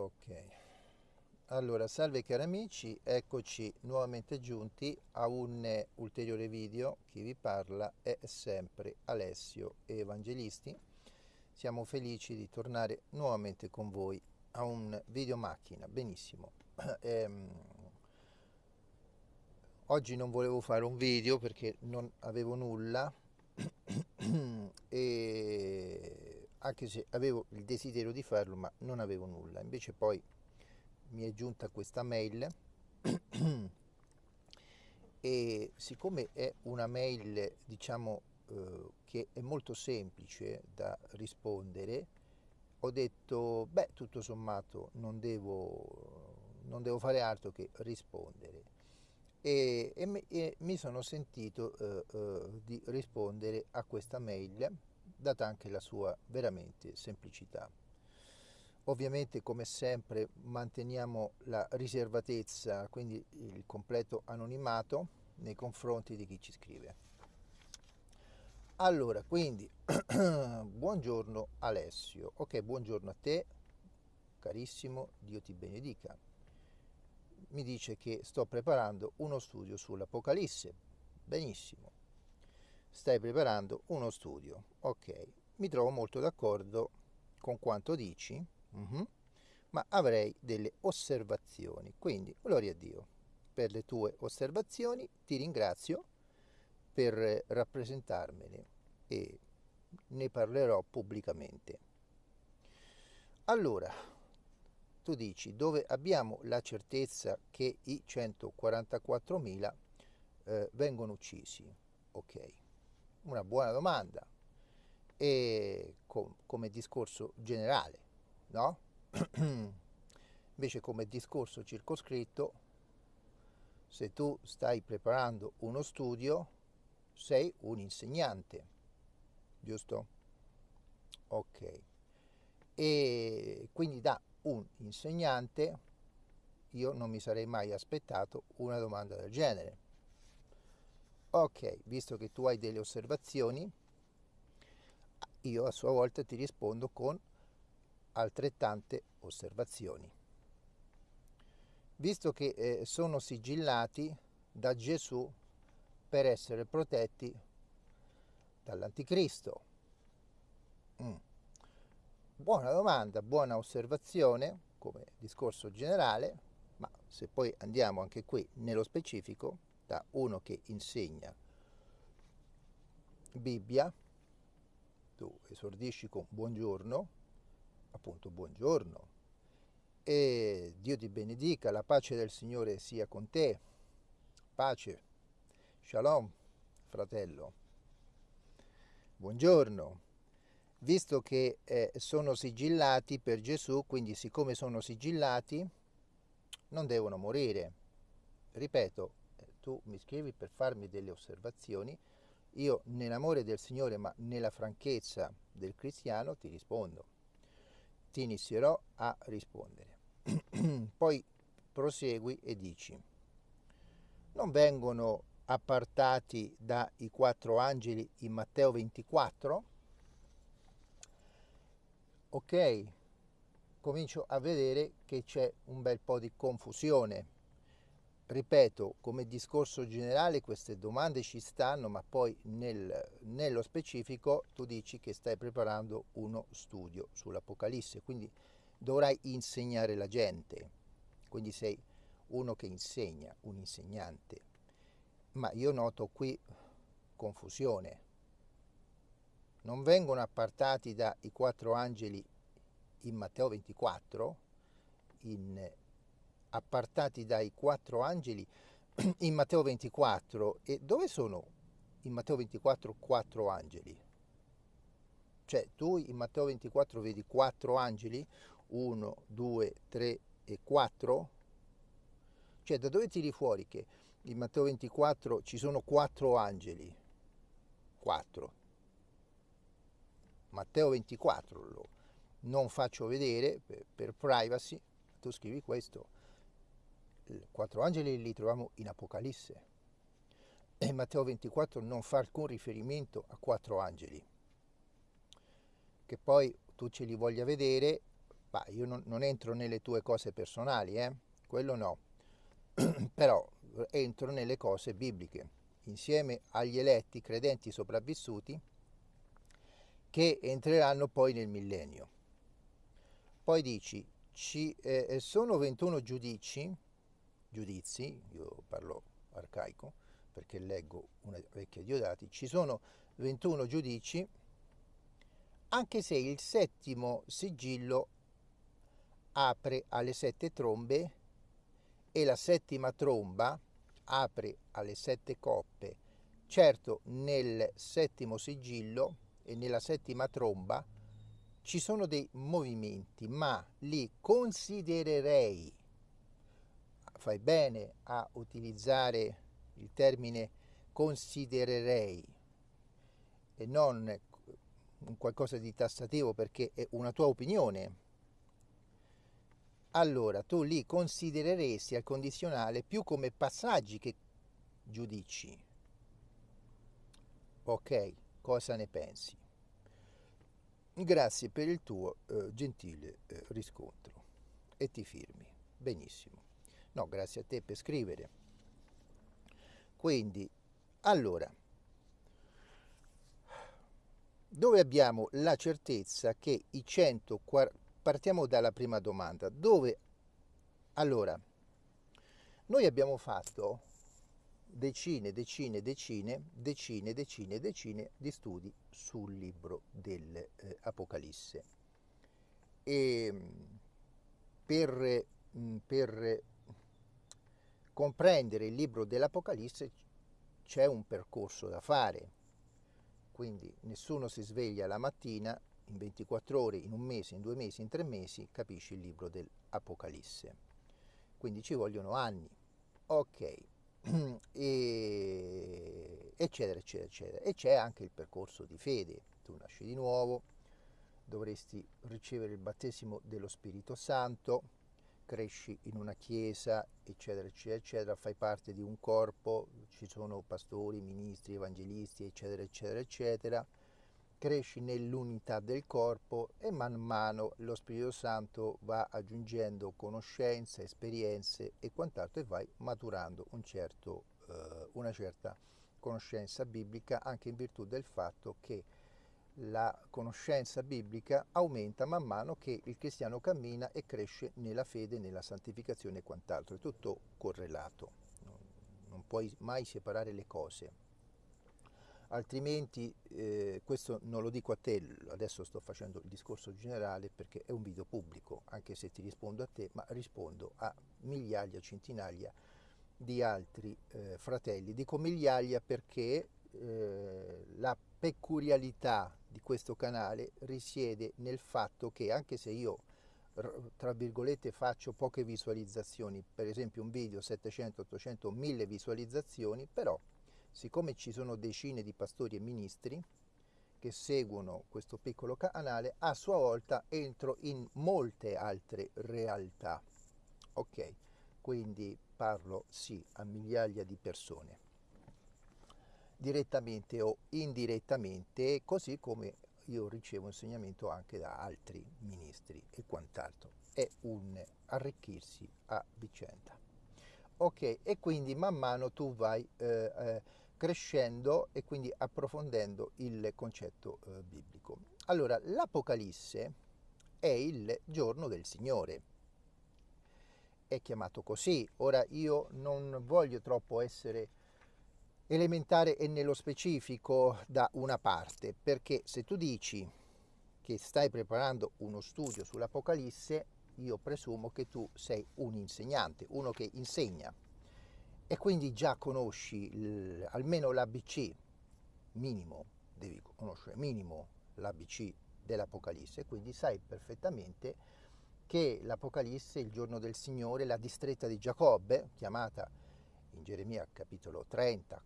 Ok. Allora, salve cari amici, eccoci nuovamente giunti a un ulteriore video. Chi vi parla è sempre Alessio Evangelisti. Siamo felici di tornare nuovamente con voi a un video macchina. Benissimo. Ehm, oggi non volevo fare un video perché non avevo nulla e anche se avevo il desiderio di farlo ma non avevo nulla. Invece poi mi è giunta questa mail e siccome è una mail diciamo eh, che è molto semplice da rispondere ho detto beh tutto sommato non devo, non devo fare altro che rispondere. E, e, e mi sono sentito eh, eh, di rispondere a questa mail data anche la sua veramente semplicità. Ovviamente come sempre manteniamo la riservatezza, quindi il completo anonimato nei confronti di chi ci scrive. Allora, quindi, buongiorno Alessio. Ok, buongiorno a te, carissimo, Dio ti benedica. Mi dice che sto preparando uno studio sull'Apocalisse. Benissimo stai preparando uno studio. Ok, mi trovo molto d'accordo con quanto dici, uh mhm, -huh, ma avrei delle osservazioni. Quindi, gloria a Dio per le tue osservazioni, ti ringrazio per rappresentarmene e ne parlerò pubblicamente. Allora, tu dici dove abbiamo la certezza che i 144.000 eh, vengono uccisi. Ok, una buona domanda e com come discorso generale, no? Invece come discorso circoscritto, se tu stai preparando uno studio, sei un insegnante, giusto? Ok. E quindi da un insegnante io non mi sarei mai aspettato una domanda del genere Ok, visto che tu hai delle osservazioni, io a sua volta ti rispondo con altrettante osservazioni. Visto che eh, sono sigillati da Gesù per essere protetti dall'anticristo. Mm. Buona domanda, buona osservazione come discorso generale, ma se poi andiamo anche qui nello specifico, da uno che insegna Bibbia, tu esordisci con buongiorno, appunto buongiorno, e Dio ti benedica, la pace del Signore sia con te, pace, shalom, fratello, buongiorno. Visto che eh, sono sigillati per Gesù, quindi siccome sono sigillati, non devono morire. Ripeto, tu mi scrivi per farmi delle osservazioni, io nell'amore del Signore ma nella franchezza del cristiano ti rispondo, ti inizierò a rispondere. Poi prosegui e dici, non vengono appartati dai quattro angeli in Matteo 24? Ok, comincio a vedere che c'è un bel po' di confusione ripeto, come discorso generale queste domande ci stanno, ma poi nel, nello specifico tu dici che stai preparando uno studio sull'Apocalisse, quindi dovrai insegnare la gente, quindi sei uno che insegna, un insegnante. Ma io noto qui confusione. Non vengono appartati dai quattro angeli in Matteo 24, in appartati dai quattro angeli in Matteo 24. E dove sono in Matteo 24 quattro angeli? Cioè tu in Matteo 24 vedi quattro angeli, 1, 2, 3 e 4? Cioè da dove tiri fuori che in Matteo 24 ci sono quattro angeli? 4. Matteo 24 lo non faccio vedere per, per privacy, tu scrivi questo quattro angeli li troviamo in Apocalisse e Matteo 24 non fa alcun riferimento a quattro angeli che poi tu ce li voglia vedere Ma io non, non entro nelle tue cose personali, eh? quello no, però entro nelle cose bibliche, insieme agli eletti credenti sopravvissuti che entreranno poi nel millennio. Poi dici, ci eh, sono 21 giudici, giudizi, io parlo arcaico perché leggo una vecchia Diodati, ci sono 21 giudici anche se il settimo sigillo apre alle sette trombe e la settima tromba apre alle sette coppe. Certo, nel settimo sigillo e nella settima tromba ci sono dei movimenti, ma li considererei, fai bene a utilizzare il termine considererei e non qualcosa di tassativo perché è una tua opinione, allora tu li considereresti al condizionale più come passaggi che giudici. Ok, cosa ne pensi? Grazie per il tuo eh, gentile eh, riscontro e ti firmi. Benissimo. No, grazie a te per scrivere. Quindi, allora, dove abbiamo la certezza che i 140 partiamo dalla prima domanda. Dove? Allora, noi abbiamo fatto decine, decine, decine, decine, decine, decine di studi sul libro dell'Apocalisse. Eh, e per, per comprendere il libro dell'Apocalisse c'è un percorso da fare. Quindi nessuno si sveglia la mattina in 24 ore, in un mese, in due mesi, in tre mesi, capisci il libro dell'Apocalisse. Quindi ci vogliono anni. Ok, e, eccetera, eccetera, eccetera. E c'è anche il percorso di fede. Tu nasci di nuovo, dovresti ricevere il battesimo dello Spirito Santo, cresci in una chiesa, eccetera, eccetera, eccetera, fai parte di un corpo, ci sono pastori, ministri, evangelisti, eccetera, eccetera, eccetera cresci nell'unità del corpo e man mano lo Spirito Santo va aggiungendo conoscenze, esperienze e quant'altro e vai maturando un certo, eh, una certa conoscenza biblica anche in virtù del fatto che la conoscenza biblica aumenta man mano che il cristiano cammina e cresce nella fede, nella santificazione e quant'altro, è tutto correlato, non puoi mai separare le cose. Altrimenti eh, questo non lo dico a te, adesso sto facendo il discorso generale perché è un video pubblico, anche se ti rispondo a te, ma rispondo a migliaia, centinaia di altri eh, fratelli. Dico migliaia perché eh, la peculiarità di questo canale risiede nel fatto che anche se io tra virgolette faccio poche visualizzazioni, per esempio un video 700, 800, 1000 visualizzazioni, però siccome ci sono decine di pastori e ministri che seguono questo piccolo canale, a sua volta entro in molte altre realtà. Ok, quindi parlo sì a migliaia di persone, direttamente o indirettamente, così come io ricevo insegnamento anche da altri ministri e quant'altro. È un arricchirsi a vicenda. Ok, e quindi man mano tu vai eh, eh, crescendo e quindi approfondendo il concetto eh, biblico. Allora, l'Apocalisse è il giorno del Signore. È chiamato così. Ora io non voglio troppo essere elementare e nello specifico da una parte, perché se tu dici che stai preparando uno studio sull'Apocalisse, io presumo che tu sei un insegnante, uno che insegna. E quindi già conosci almeno l'ABC minimo, devi conoscere minimo l'ABC dell'Apocalisse, quindi sai perfettamente che l'Apocalisse, il giorno del Signore, la distretta di Giacobbe, chiamata in Geremia capitolo 30,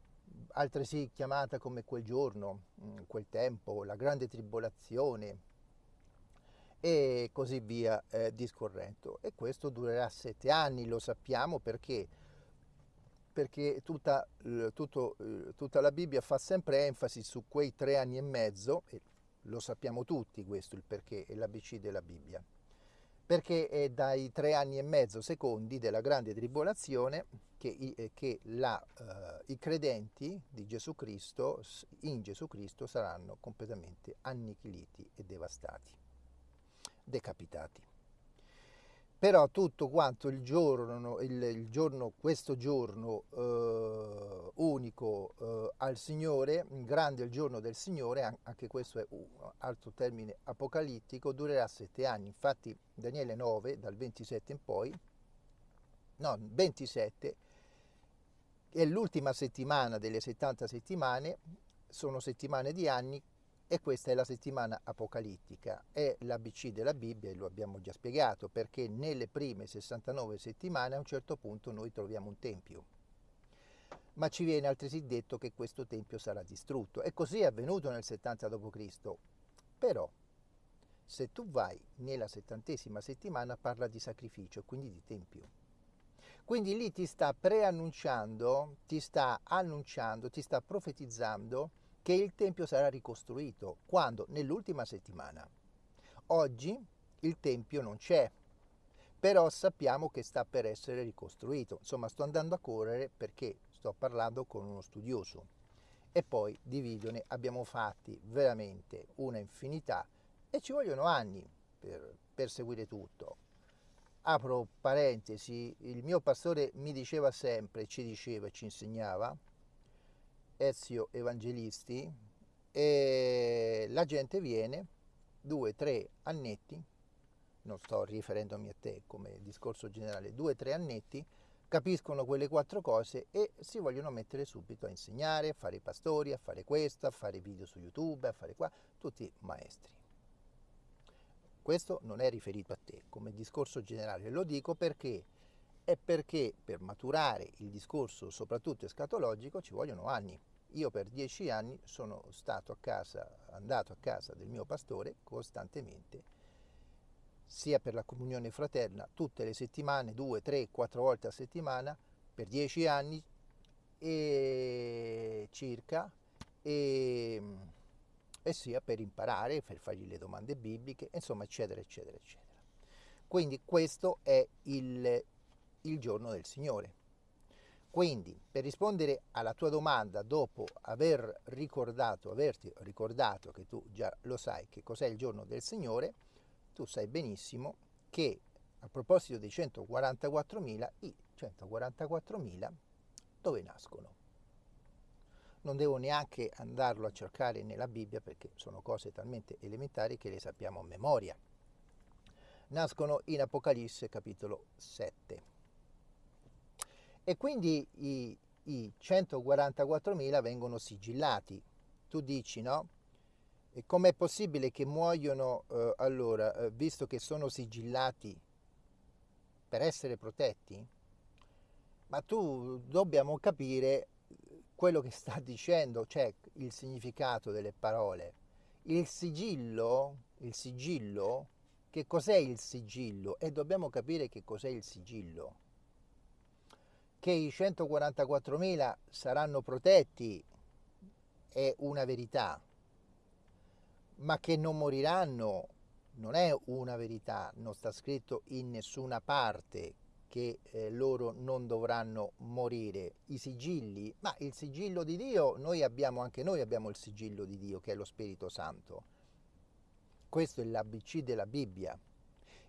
altresì chiamata come quel giorno, mm, quel tempo, la grande tribolazione e così via eh, discorrendo. E questo durerà sette anni, lo sappiamo perché perché tutta, tutto, tutta, la Bibbia fa sempre enfasi su quei tre anni e mezzo, e lo sappiamo tutti questo, il perché è l'ABC della Bibbia. Perché è dai tre anni e mezzo secondi della grande tribolazione che, eh, che la, eh, i credenti Gesù Cristo, in Gesù Cristo saranno completamente annichiliti e devastati, decapitati. Però tutto quanto il giorno, il, il giorno questo giorno eh, unico eh, al Signore, grande il giorno del Signore, anche questo è un altro termine apocalittico, durerà sette anni. Infatti Daniele 9, dal 27 in poi, no, 27, è l'ultima settimana delle 70 settimane, sono settimane di anni e questa è la settimana apocalittica, è l'ABC della Bibbia e lo abbiamo già spiegato perché nelle prime 69 settimane a un certo punto noi troviamo un tempio. Ma ci viene altresì detto che questo tempio sarà distrutto e così è avvenuto nel 70 d.C. Però se tu vai nella settantesima settimana parla di sacrificio, quindi di tempio. Quindi lì ti sta preannunciando, ti sta annunciando, ti sta profetizzando che il Tempio sarà ricostruito. Quando? Nell'ultima settimana. Oggi il Tempio non c'è, però sappiamo che sta per essere ricostruito. Insomma, sto andando a correre perché sto parlando con uno studioso. E poi di video ne abbiamo fatti veramente una infinità e ci vogliono anni per, per seguire tutto. Apro parentesi, il mio pastore mi diceva sempre, ci diceva, ci insegnava, Ezio Evangelisti, e la gente viene, due, tre annetti, non sto riferendomi a te come discorso generale, due, tre annetti, capiscono quelle quattro cose e si vogliono mettere subito a insegnare, a fare i pastori, a fare questo, a fare video su YouTube, a fare qua, tutti maestri. Questo non è riferito a te come discorso generale, lo dico perché è perché per maturare il discorso, soprattutto escatologico, ci vogliono anni. Io per dieci anni sono stato a casa, andato a casa del mio pastore costantemente, sia per la comunione fraterna, tutte le settimane, due, tre, quattro volte a settimana, per dieci anni e circa, e e sia per imparare, per fargli le domande bibliche, insomma, eccetera, eccetera, eccetera. Quindi questo è il, il giorno del Signore. Quindi, per rispondere alla tua domanda, dopo aver ricordato, averti ricordato che tu già lo sai che cos'è il giorno del Signore, tu sai benissimo che a proposito dei 144.000, i 144.000 dove nascono? non devo neanche andarlo a cercare nella Bibbia perché sono cose talmente elementari che le sappiamo a memoria. Nascono in Apocalisse capitolo 7. E quindi i, i 144.000 vengono sigillati. Tu dici, no? E com'è possibile che muoiono, eh, allora, eh, visto che sono sigillati per essere protetti? Ma tu dobbiamo capire quello che sta dicendo, cioè il significato delle parole. Il sigillo, il sigillo, che cos'è il sigillo? E dobbiamo capire che cos'è il sigillo. Che i 144.000 saranno protetti è una verità, ma che non moriranno non è una verità, non sta scritto in nessuna parte che eh, loro non dovranno morire. I sigilli, ma il sigillo di Dio, noi abbiamo, anche noi abbiamo il sigillo di Dio che è lo Spirito Santo. Questo è l'ABC della Bibbia.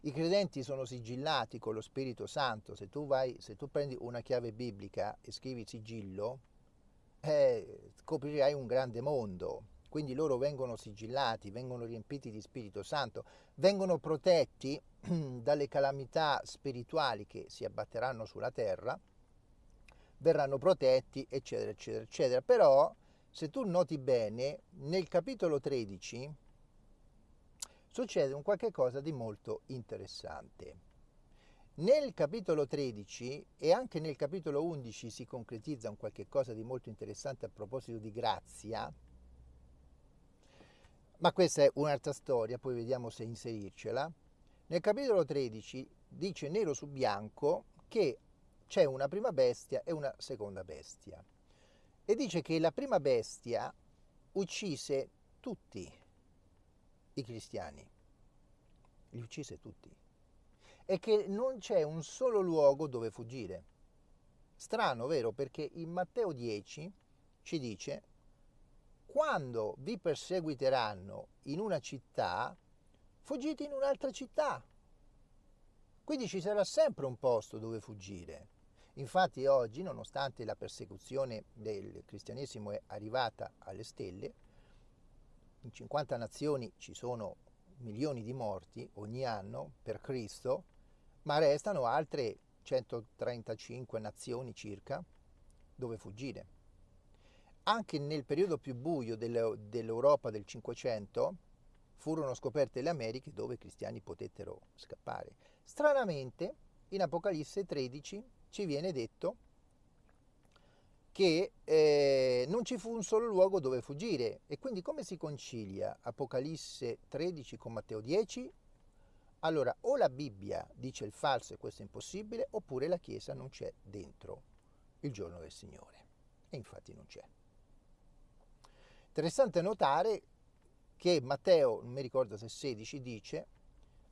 I credenti sono sigillati con lo Spirito Santo. Se tu, vai, se tu prendi una chiave biblica e scrivi sigillo, eh, scoprirai un grande mondo. Quindi loro vengono sigillati, vengono riempiti di Spirito Santo, vengono protetti dalle calamità spirituali che si abbatteranno sulla terra, verranno protetti, eccetera, eccetera, eccetera. Però, se tu noti bene, nel capitolo 13 succede un qualche cosa di molto interessante. Nel capitolo 13 e anche nel capitolo 11 si concretizza un qualche cosa di molto interessante a proposito di grazia, ma questa è un'altra storia, poi vediamo se inserircela. Nel capitolo 13 dice nero su bianco che c'è una prima bestia e una seconda bestia. E dice che la prima bestia uccise tutti i cristiani. Li uccise tutti. è che non c'è un solo luogo dove fuggire. Strano, vero? Perché in Matteo 10 ci dice, quando vi perseguiteranno in una città, fuggite in un'altra città. Quindi ci sarà sempre un posto dove fuggire. Infatti oggi, nonostante la persecuzione del cristianesimo è arrivata alle stelle, in 50 nazioni ci sono milioni di morti ogni anno per Cristo, ma restano altre 135 nazioni circa dove fuggire. Anche nel periodo più buio dell'Europa del Cinquecento furono scoperte le Americhe dove i cristiani potettero scappare. Stranamente, in Apocalisse 13 ci viene detto che eh, non ci fu un solo luogo dove fuggire. E quindi come si concilia Apocalisse 13 con Matteo 10? Allora, o la Bibbia dice il falso e questo è impossibile, oppure la Chiesa non c'è dentro il giorno del Signore. E infatti non c'è. Interessante notare che Matteo, non mi ricordo se 16, dice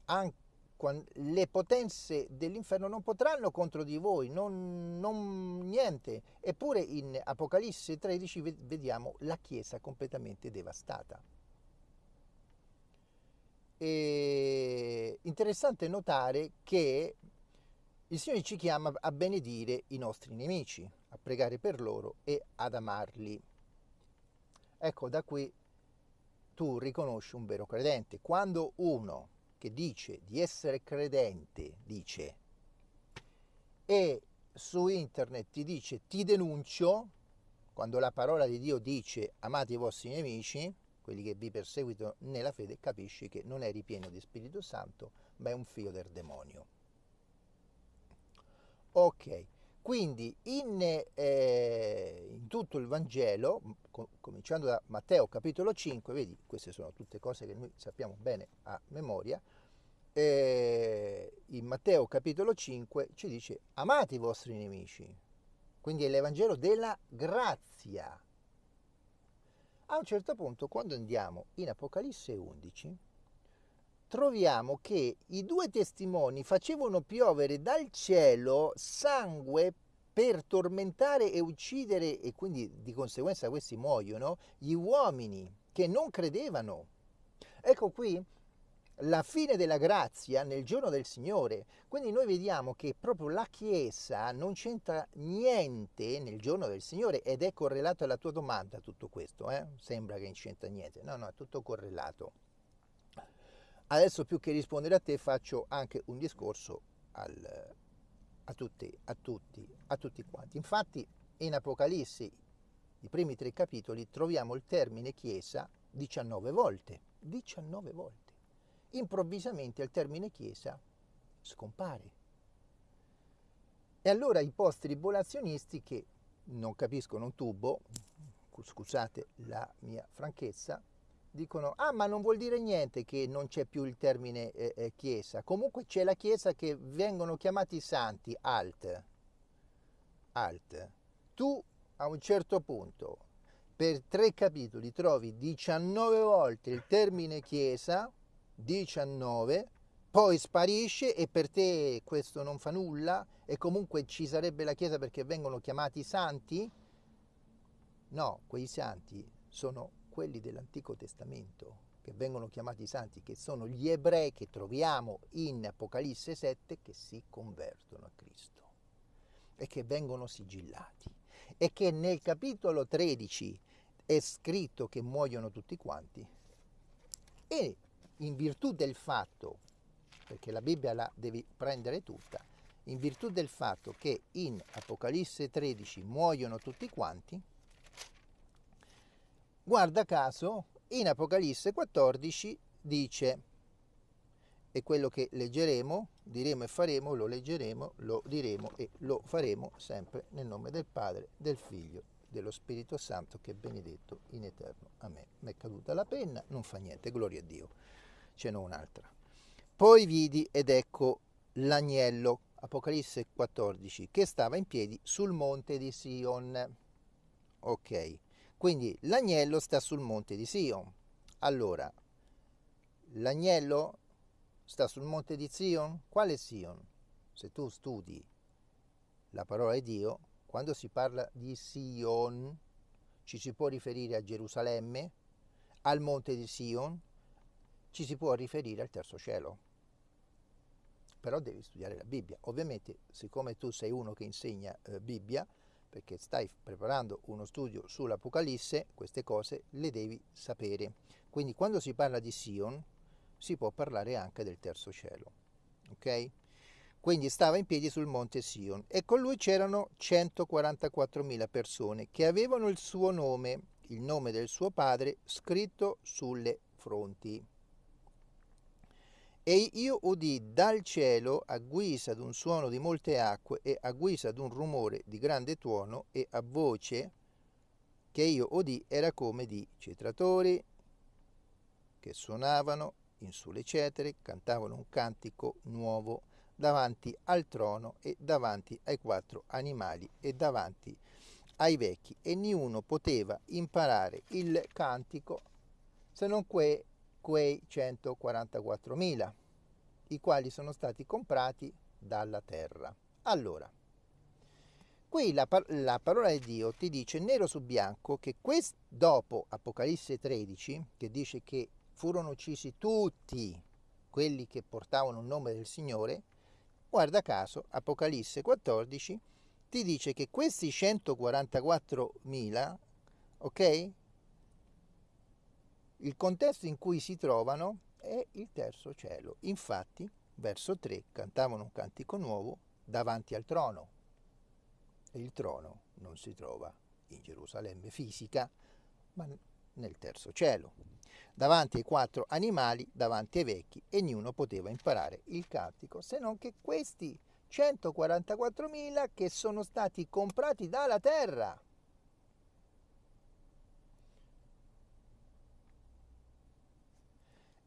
anche le potenze dell'inferno non potranno contro di voi, non, non, niente. Eppure in Apocalisse 13 vediamo la Chiesa completamente devastata. E interessante notare che il Signore ci chiama a benedire i nostri nemici, a pregare per loro e ad amarli. Ecco, da qui tu riconosci un vero credente. Quando uno che dice di essere credente, dice, e su internet ti dice ti denuncio, quando la parola di Dio dice amate i vostri nemici, quelli che vi perseguitano nella fede, capisci che non è ripieno di Spirito Santo, ma è un figlio del demonio. Ok, quindi in, eh, in tutto il Vangelo, com- cominciando da Matteo capitolo 5, vedi, queste sono tutte cose che noi sappiamo bene a memoria, eh, in Matteo capitolo 5 ci dice amate i vostri nemici, quindi è l'Evangelo della grazia. A un certo punto, quando andiamo in Apocalisse 11, troviamo che i due testimoni facevano piovere dal cielo sangue per tormentare e uccidere, e quindi di conseguenza questi muoiono, gli uomini che non credevano. Ecco qui la fine della grazia nel giorno del Signore. Quindi noi vediamo che proprio la Chiesa non c'entra niente nel giorno del Signore ed è correlato alla tua domanda tutto questo. Eh? Sembra che non c'entra niente. No, no, è tutto correlato. Adesso più che rispondere a te faccio anche un discorso al, a, tutti, a, tutti, a tutti quanti. Infatti in Apocalisse, i primi tre capitoli, troviamo il termine Chiesa 19 volte. 19 volte. Improvvisamente il termine Chiesa scompare. E allora i post-tribolazionisti che non capiscono un tubo, scusate la mia franchezza, dicono, ah ma non vuol dire niente che non c'è più il termine eh, eh, chiesa, comunque c'è la chiesa che vengono chiamati santi, alt, alt. Tu a un certo punto per tre capitoli trovi 19 volte il termine chiesa, 19, poi sparisce e per te questo non fa nulla e comunque ci sarebbe la chiesa perché vengono chiamati santi? No, quei santi sono quelli dell'Antico Testamento, che vengono chiamati santi, che sono gli ebrei che troviamo in Apocalisse 7 che si convertono a Cristo e che vengono sigillati. E che nel capitolo 13 è scritto che muoiono tutti quanti. E in virtù del fatto, perché la Bibbia la devi prendere tutta, in virtù del fatto che in Apocalisse 13 muoiono tutti quanti, Guarda caso, in Apocalisse 14 dice, e quello che leggeremo, diremo e faremo, lo leggeremo, lo diremo e lo faremo sempre nel nome del Padre, del Figlio, dello Spirito Santo che è benedetto in eterno. Amen. Mi è caduta la penna, non fa niente, gloria a Dio. Ce n'è un'altra. Poi vidi ed ecco l'agnello, Apocalisse 14, che stava in piedi sul monte di Sion. Ok. Quindi l'agnello sta sul monte di Sion. Allora, l'agnello sta sul monte di Sion. Quale Sion? Se tu studi la parola di Dio, quando si parla di Sion, ci si può riferire a Gerusalemme, al monte di Sion, ci si può riferire al terzo cielo. Però devi studiare la Bibbia. Ovviamente, siccome tu sei uno che insegna eh, Bibbia, perché stai preparando uno studio sull'Apocalisse, queste cose le devi sapere. Quindi quando si parla di Sion, si può parlare anche del terzo cielo. Ok? Quindi stava in piedi sul monte Sion e con lui c'erano 144.000 persone che avevano il suo nome, il nome del suo padre, scritto sulle fronti. E io udì dal cielo, a guisa d'un suono di molte acque e a guisa d'un rumore di grande tuono e a voce che io udì era come di cetratori che suonavano in sulle cetere, cantavano un cantico nuovo davanti al trono e davanti ai quattro animali e davanti ai vecchi. E niuno poteva imparare il cantico se non que, quei 144.000, i quali sono stati comprati dalla terra. Allora, qui la, la, parola di Dio ti dice nero su bianco che dopo Apocalisse 13, che dice che furono uccisi tutti quelli che portavano il nome del Signore, Guarda caso, Apocalisse 14 ti dice che questi 144.000, ok? Il contesto in cui si trovano è il terzo cielo. Infatti, verso 3, cantavano un cantico nuovo davanti al trono. E il trono non si trova in Gerusalemme fisica, ma nel terzo cielo davanti ai quattro animali, davanti ai vecchi, e ognuno poteva imparare il cantico, se non che questi 144.000 che sono stati comprati dalla terra.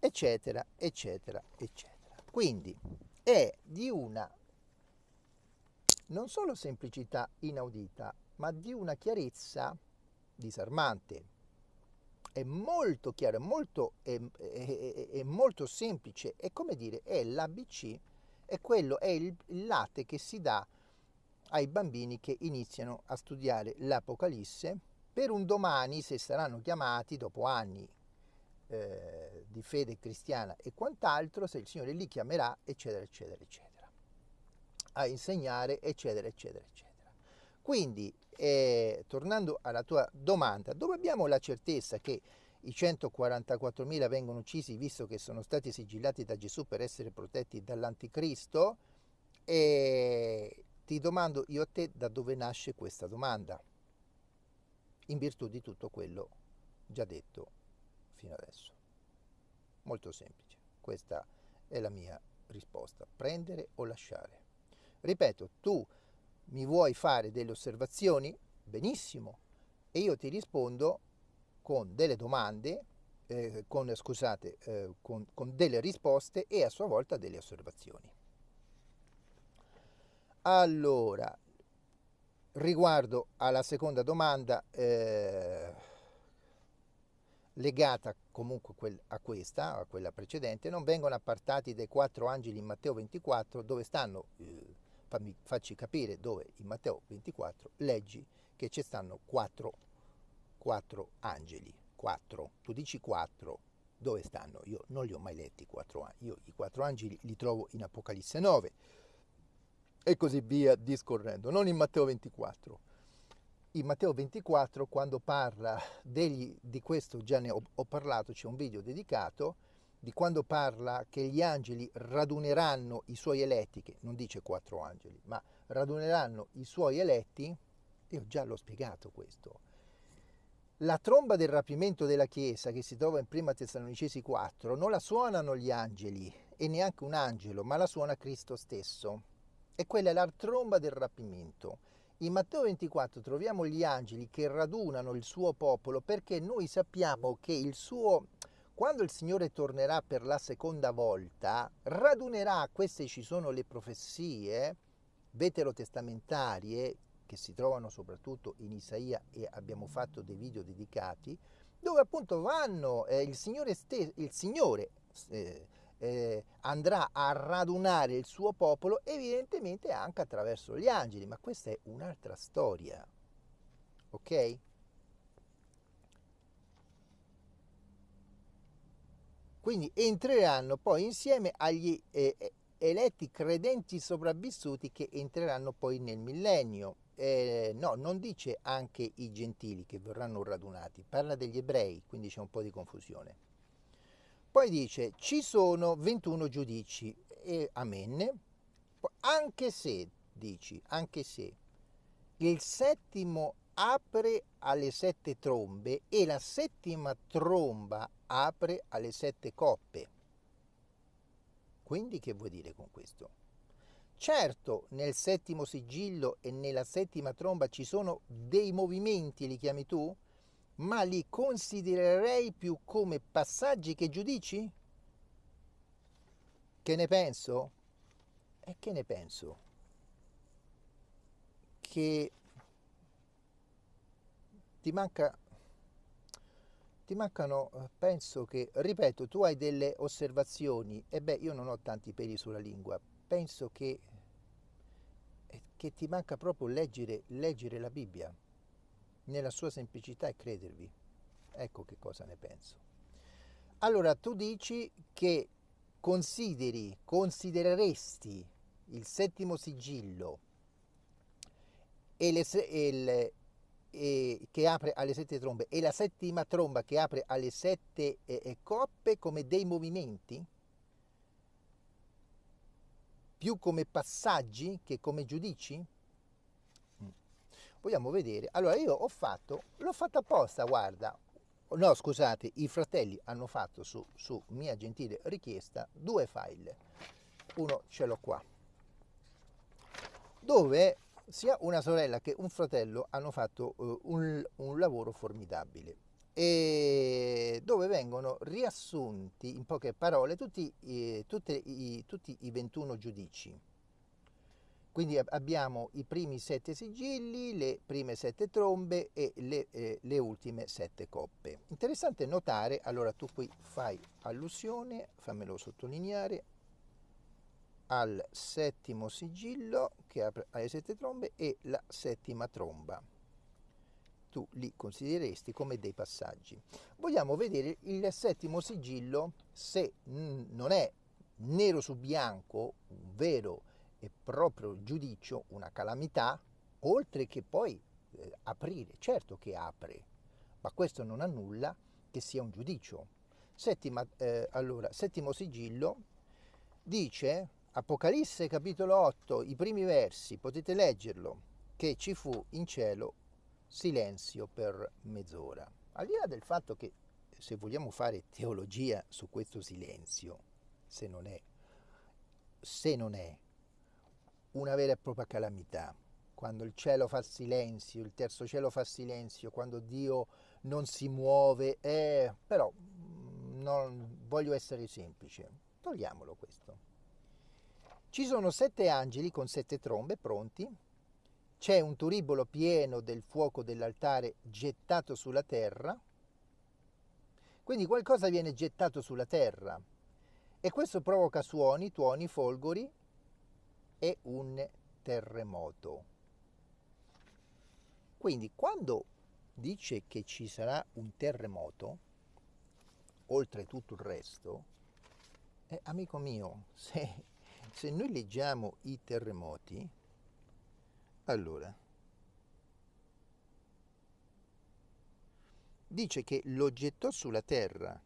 Eccetera, eccetera, eccetera. Quindi è di una non solo semplicità inaudita, ma di una chiarezza disarmante. È molto chiaro, è molto, è, è, è molto semplice, è come dire, è l'ABC, è quello, è il, il latte che si dà ai bambini che iniziano a studiare l'Apocalisse per un domani, se saranno chiamati dopo anni. Eh, di fede cristiana e quant'altro, se il Signore li chiamerà, eccetera, eccetera, eccetera, a insegnare, eccetera, eccetera, eccetera. Quindi eh, tornando alla tua domanda, dove abbiamo la certezza che i 144.000 vengono uccisi visto che sono stati sigillati da Gesù per essere protetti dall'anticristo? E ti domando io a te da dove nasce questa domanda, in virtù di tutto quello già detto fino adesso. Molto semplice, questa è la mia risposta, prendere o lasciare. Ripeto, tu mi vuoi fare delle osservazioni? Benissimo. E io ti rispondo con delle domande, eh, con, scusate, eh, con, con delle risposte e a sua volta delle osservazioni. Allora, riguardo alla seconda domanda, eh, legata comunque a questa, a quella precedente, non vengono appartati dai quattro angeli in Matteo 24 dove stanno eh, fammi, facci capire dove in Matteo 24 leggi che ci stanno quattro, quattro angeli, quattro, tu dici quattro, dove stanno? Io non li ho mai letti i quattro angeli, io i quattro angeli li trovo in Apocalisse 9 e così via discorrendo, non in Matteo 24. In Matteo 24 quando parla degli, di questo già ne ho, ho parlato, c'è un video dedicato, di quando parla che gli angeli raduneranno i suoi eletti, che non dice quattro angeli, ma raduneranno i suoi eletti, io già l'ho spiegato questo. La tromba del rapimento della Chiesa che si trova in Prima Tessalonicesi 4 non la suonano gli angeli e neanche un angelo, ma la suona Cristo stesso. E quella è la tromba del rapimento. In Matteo 24 troviamo gli angeli che radunano il suo popolo perché noi sappiamo che il suo quando il Signore tornerà per la seconda volta, radunerà, queste ci sono le profezie veterotestamentarie che si trovano soprattutto in Isaia e abbiamo fatto dei video dedicati, dove appunto vanno, eh, il Signore, il Signore eh, eh, andrà a radunare il suo popolo, evidentemente anche attraverso gli angeli, ma questa è un'altra storia. Ok? Quindi entreranno poi insieme agli eh, eletti credenti sopravvissuti che entreranno poi nel millennio. Eh, no, non dice anche i gentili che verranno radunati, parla degli ebrei, quindi c'è un po' di confusione. Poi dice ci sono 21 giudici e amen, anche se, dici, anche se il settimo apre alle sette trombe e la settima tromba apre alle sette coppe. Quindi che vuoi dire con questo? Certo, nel settimo sigillo e nella settima tromba ci sono dei movimenti, li chiami tu, ma li considererei più come passaggi che giudici? Che ne penso? E che ne penso? Che ti manca ti mancano, eh, penso che, ripeto, tu hai delle osservazioni, e beh, io non ho tanti peli sulla lingua, penso che, eh, che ti manca proprio leggere, leggere la Bibbia nella sua semplicità e credervi. Ecco che cosa ne penso. Allora, tu dici che consideri, considereresti il settimo sigillo e, le, e, le, eh, che apre alle sette trombe e la settima tromba che apre alle sette eh, coppe come dei movimenti? Più come passaggi che come giudici? Vogliamo vedere. Allora io ho fatto, l'ho fatto apposta, guarda. No, scusate, i fratelli hanno fatto su, su mia gentile richiesta due file. Uno ce l'ho qua. Dove sia una sorella che un fratello hanno fatto uh, un, un, lavoro formidabile e dove vengono riassunti in poche parole tutti, eh, i, tutti i 21 giudici. Quindi abbiamo i primi sette sigilli, le prime sette trombe e le, eh, le, ultime sette coppe. Interessante notare, allora tu qui fai allusione, fammelo sottolineare, al settimo sigillo che apre alle sette trombe e la settima tromba. Tu li considereresti come dei passaggi. Vogliamo vedere il settimo sigillo se non è nero su bianco, un vero e proprio giudizio, una calamità, oltre che poi eh, aprire. Certo che apre, ma questo non annulla che sia un giudizio. Settima, eh, allora, settimo sigillo dice Apocalisse capitolo 8, i primi versi, potete leggerlo, che ci fu in cielo silenzio per mezz'ora. Al di là del fatto che se vogliamo fare teologia su questo silenzio, se non è, se non è una vera e propria calamità, quando il cielo fa silenzio, il terzo cielo fa silenzio, quando Dio non si muove, eh, però mm, non, voglio essere semplice, togliamolo questo. Ci sono sette angeli con sette trombe pronti, c'è un turibolo pieno del fuoco dell'altare gettato sulla terra, quindi qualcosa viene gettato sulla terra. E questo provoca suoni, tuoni, folgori e un terremoto. Quindi quando dice che ci sarà un terremoto, oltre tutto il resto, eh, amico mio, se se noi leggiamo i terremoti, allora, dice che lo gettò sulla terra,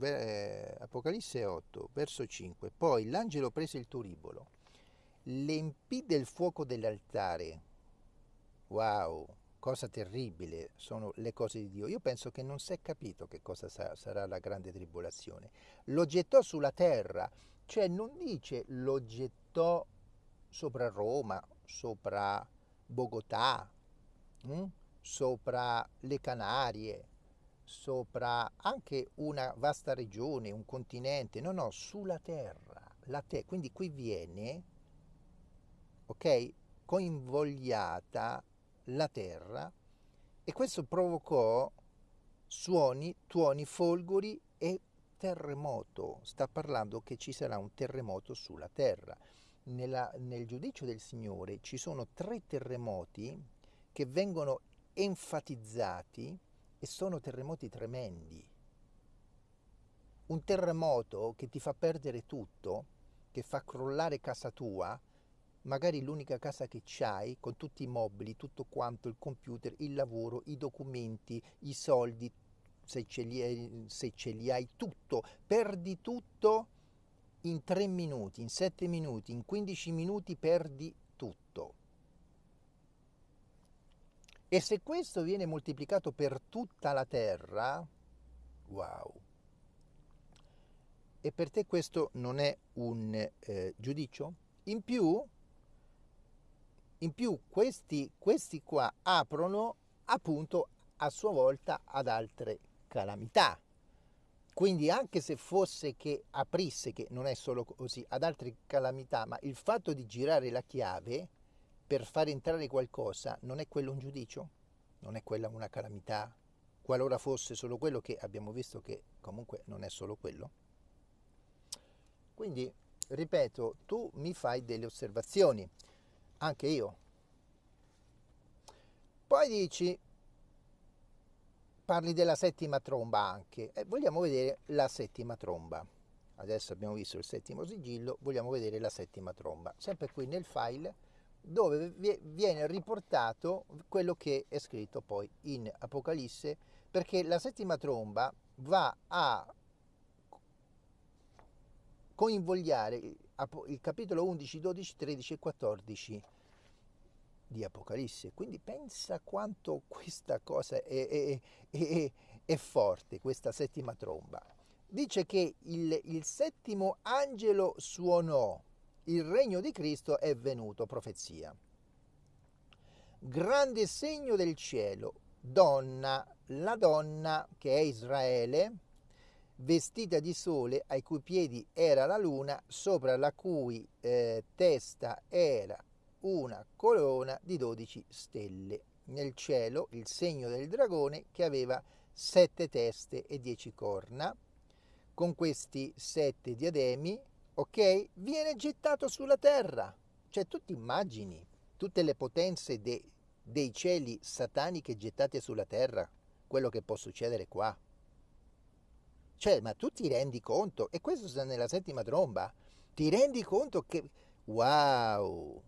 eh, Apocalisse 8, verso 5, poi l'angelo prese il turibolo, l'empì del fuoco dell'altare, wow, cosa terribile sono le cose di Dio. Io penso che non si è capito che cosa sarà la grande tribolazione. Lo gettò sulla terra, cioè non dice lo gettò sopra Roma, sopra Bogotà, hm? sopra le Canarie, sopra anche una vasta regione, un continente, no, no, sulla terra, te- quindi qui viene, ok, coinvogliata la terra e questo provocò suoni, tuoni, folgori e terremoto, sta parlando che ci sarà un terremoto sulla terra. Nella, nel giudizio del Signore ci sono tre terremoti che vengono enfatizzati e sono terremoti tremendi. Un terremoto che ti fa perdere tutto, che fa crollare casa tua, magari l'unica casa che c'hai, con tutti i mobili, tutto quanto, il computer, il lavoro, i documenti, i soldi, se ce li hai, ce li hai tutto, perdi tutto in 3 minuti, in 7 minuti, in 15 minuti perdi tutto. E se questo viene moltiplicato per tutta la terra, wow. E per te questo non è un eh, giudicio? In più, in più questi, questi qua aprono appunto a sua volta ad altre calamità. Quindi anche se fosse che aprisse, che non è solo così, ad altre calamità, ma il fatto di girare la chiave per far entrare qualcosa non è quello un giudicio? Non è quella una calamità? Qualora fosse solo quello che abbiamo visto che comunque non è solo quello? Quindi, ripeto, tu mi fai delle osservazioni, anche io. Poi dici, parli della settima tromba anche. E vogliamo vedere la settima tromba. Adesso abbiamo visto il settimo sigillo vogliamo vedere la settima tromba. Sempre qui nel file dove viene riportato quello che è scritto poi in Apocalisse perché la settima tromba va a coinvogliare il capitolo 11, 12, 13 e 14 di Apocalisse. Quindi pensa quanto questa cosa è, è, è, è forte, questa settima tromba. Dice che il, il settimo angelo suonò, il regno di Cristo è venuto, profezia. Grande segno del cielo, donna, la donna che è Israele, vestita di sole, ai cui piedi era la luna, sopra la cui eh, testa era una corona di 12 stelle. Nel cielo il segno del dragone che aveva sette teste e dieci corna. Con questi sette diademi, ok, viene gettato sulla terra. Cioè tu ti immagini tutte le potenze de, dei cieli sataniche gettate sulla terra, quello che può succedere qua. Cioè, ma tu ti rendi conto, e questo sta nella settima tromba, ti rendi conto che, wow,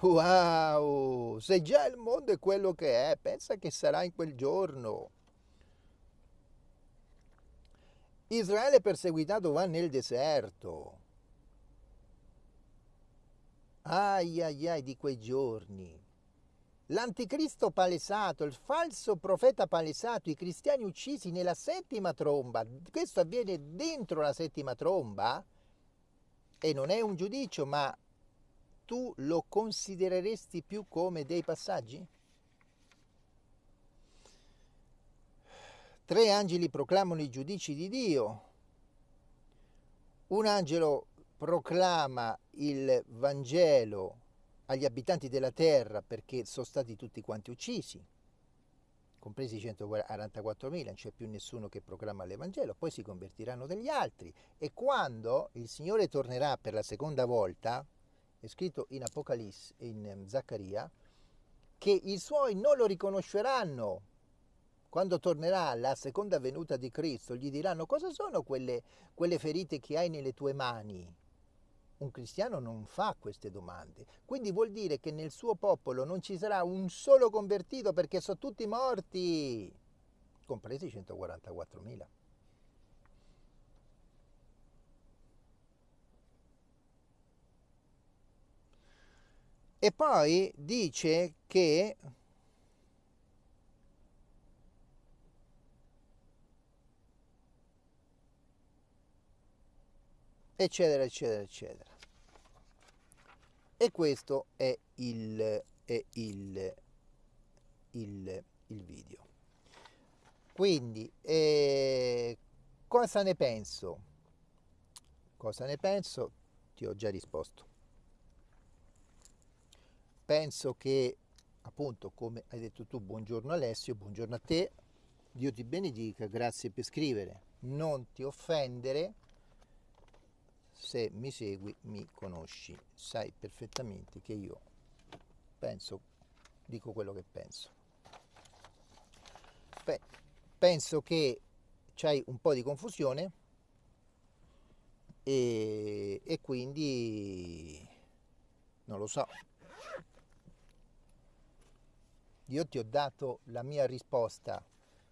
Wow, se già il mondo è quello che è, pensa che sarà in quel giorno. Israele perseguitato va nel deserto. Ai ai ai di quei giorni. L'anticristo palesato, il falso profeta palesato, i cristiani uccisi nella settima tromba. Questo avviene dentro la settima tromba e non è un giudizio, ma tu lo considereresti più come dei passaggi? Tre angeli proclamano i giudici di Dio, un angelo proclama il Vangelo agli abitanti della terra perché sono stati tutti quanti uccisi, compresi i 144.000, non c'è più nessuno che proclama l'Evangelo, poi si convertiranno degli altri e quando il Signore tornerà per la seconda volta, è scritto in Apocalisse, in ehm, Zaccaria, che i suoi non lo riconosceranno. Quando tornerà la seconda venuta di Cristo, gli diranno cosa sono quelle, quelle ferite che hai nelle tue mani. Un cristiano non fa queste domande. Quindi vuol dire che nel suo popolo non ci sarà un solo convertito perché sono tutti morti, compresi i 144.000. E poi dice che eccetera eccetera eccetera. E questo è il, è il, il, il video. Quindi eh, cosa ne penso? Cosa ne penso? Ti ho già risposto. Penso che appunto come hai detto tu buongiorno Alessio buongiorno a te. Dio ti benedica grazie per scrivere. Non ti offendere, se mi segui mi conosci, sai perfettamente che io penso, dico quello che penso. Beh, penso che c'hai un po' di confusione e, e quindi non lo so. Io ti ho dato la mia risposta,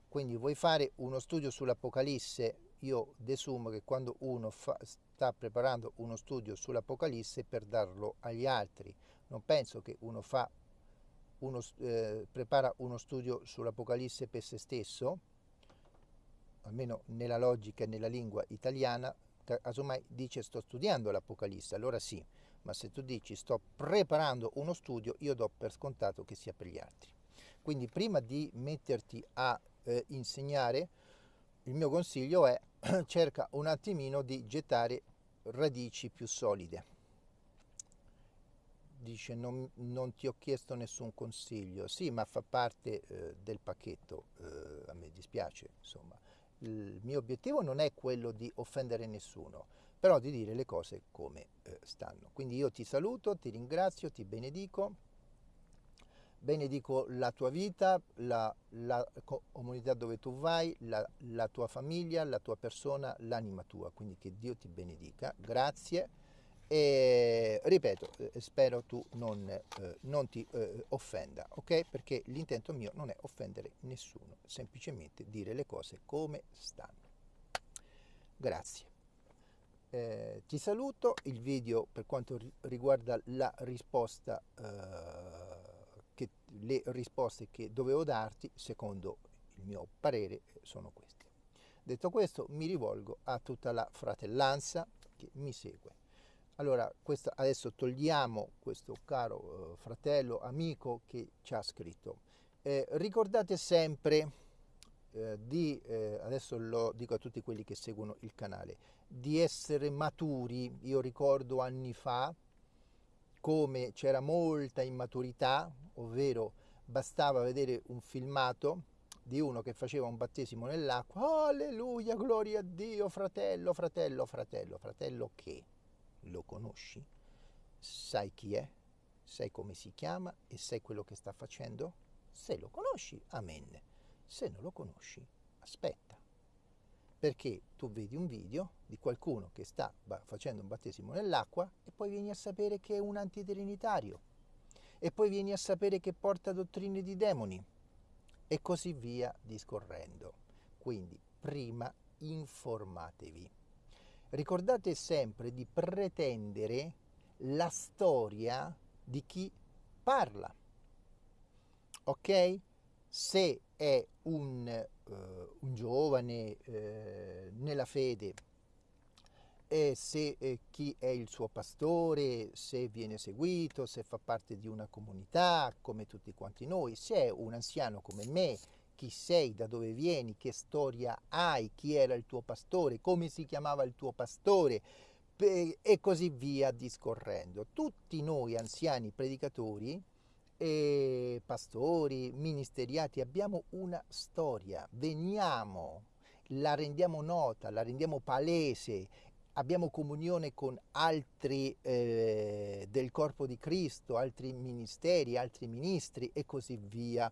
quindi vuoi fare uno studio sull'Apocalisse? Io desumo che quando uno fa, sta preparando uno studio sull'Apocalisse per darlo agli altri, non penso che uno, fa uno eh, prepara uno studio sull'Apocalisse per se stesso, almeno nella logica e nella lingua italiana, casomai dice sto studiando l'Apocalisse, allora sì, ma se tu dici sto preparando uno studio, io do per scontato che sia per gli altri. Quindi prima di metterti a eh, insegnare, il mio consiglio è cerca un attimino di gettare radici più solide. Dice non, non ti ho chiesto nessun consiglio, sì ma fa parte eh, del pacchetto, eh, a me dispiace insomma. Il mio obiettivo non è quello di offendere nessuno, però di dire le cose come eh, stanno. Quindi io ti saluto, ti ringrazio, ti benedico benedico la tua vita, la, la comunità dove tu vai, la, la, tua famiglia, la tua persona, l'anima tua. Quindi che Dio ti benedica. Grazie. E ripeto, eh, spero tu non, eh, non ti eh, offenda, ok? Perché l'intento mio non è offendere nessuno, semplicemente dire le cose come stanno. Grazie. Eh, ti saluto, il video per quanto riguarda la risposta eh, le risposte che dovevo darti, secondo il mio parere, sono queste. Detto questo, mi rivolgo a tutta la fratellanza che mi segue. Allora, questo, adesso togliamo questo caro eh, fratello, amico che ci ha scritto. Eh, ricordate sempre eh, di, eh, adesso lo dico a tutti quelli che seguono il canale, di essere maturi. Io ricordo anni fa, come c'era molta immaturità, ovvero bastava vedere un filmato di uno che faceva un battesimo nell'acqua, alleluia, gloria a Dio, fratello, fratello, fratello, fratello che lo conosci? Sai chi è? Sai come si chiama e sai quello che sta facendo? Se lo conosci, amen. Se non lo conosci, aspetta perché tu vedi un video di qualcuno che sta facendo un battesimo nell'acqua e poi vieni a sapere che è un antitrinitario e poi vieni a sapere che porta dottrine di demoni e così via discorrendo. Quindi prima informatevi. Ricordate sempre di pretendere la storia di chi parla. Ok? Se è un eh, un giovane eh, nella fede e se eh, chi è il suo pastore, se viene seguito, se fa parte di una comunità come tutti quanti noi, se è un anziano come me, chi sei, da dove vieni, che storia hai, chi era il tuo pastore, come si chiamava il tuo pastore e così via discorrendo. Tutti noi anziani predicatori e pastori, ministeriati, abbiamo una storia, veniamo, la rendiamo nota, la rendiamo palese, abbiamo comunione con altri eh, del corpo di Cristo, altri ministeri, altri ministri e così via,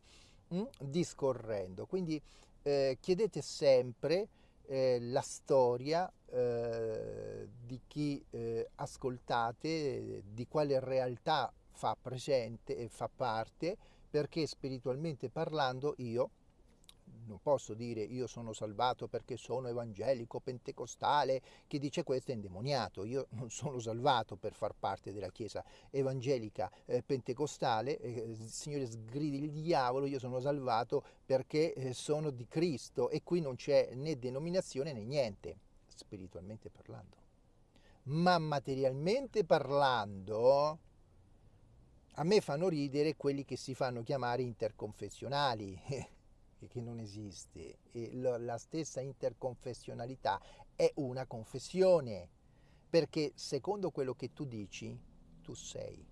mh? Mm, discorrendo. Quindi eh, chiedete sempre eh, la storia eh, di chi eh, ascoltate, di quale realtà fa presente e fa parte perché spiritualmente parlando io non posso dire io sono salvato perché sono evangelico, pentecostale, chi dice questo è indemoniato, io non sono salvato per far parte della chiesa evangelica eh, pentecostale, eh, Signore sgridi il diavolo, io sono salvato perché eh, sono di Cristo e qui non c'è né denominazione né niente, spiritualmente parlando. Ma materialmente parlando, a me fanno ridere quelli che si fanno chiamare interconfessionali, che non esiste. E la stessa interconfessionalità è una confessione, perché secondo quello che tu dici, tu sei.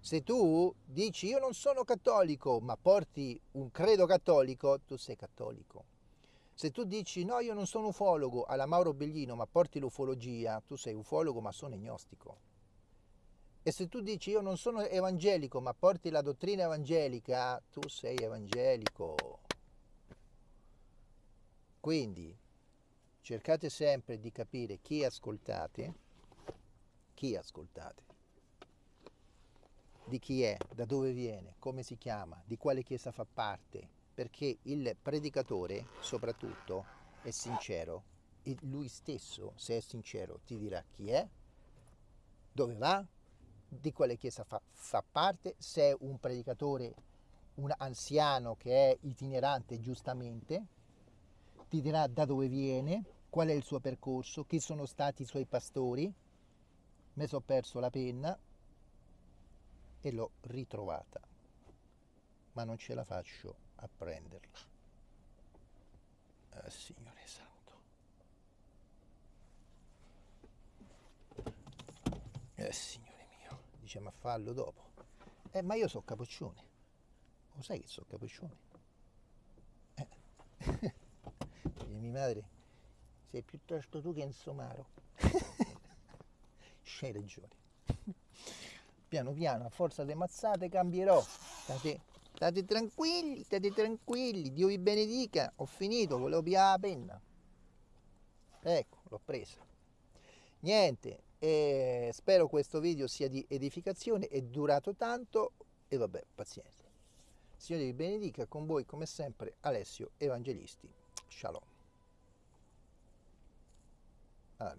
Se tu dici io non sono cattolico, ma porti un credo cattolico, tu sei cattolico. Se tu dici no, io non sono ufologo alla Mauro Bellino, ma porti l'ufologia, tu sei ufologo ma sono agnostico. E se tu dici io non sono evangelico, ma porti la dottrina evangelica, tu sei evangelico. Quindi cercate sempre di capire chi ascoltate, chi ascoltate, di chi è, da dove viene, come si chiama, di quale chiesa fa parte, perché il predicatore soprattutto è sincero, e lui stesso, se è sincero, ti dirà chi è, dove va, di quale chiesa fa, fa parte, se è un predicatore, un anziano che è itinerante giustamente, ti dirà da dove viene, qual è il suo percorso, chi sono stati i suoi pastori. Mi sono perso la penna e l'ho ritrovata, ma non ce la faccio a prenderla. Eh, Signore Santo. Eh, Signore dice ma fallo dopo. Eh, ma io so capoccione. Lo sai che so capoccione? Eh. Dice mia madre, sei piuttosto tu che insomaro. C'hai ragione. Piano piano, a forza di mazzate, cambierò. State, state tranquilli, state tranquilli. Dio vi benedica. Ho finito, volevo pigliare la penna. Ecco, l'ho presa. Niente, eh, spero questo video sia di edificazione. È durato tanto e vabbè, pazienza. Signore vi benedica, con voi come sempre Alessio Evangelisti. Shalom. Allora.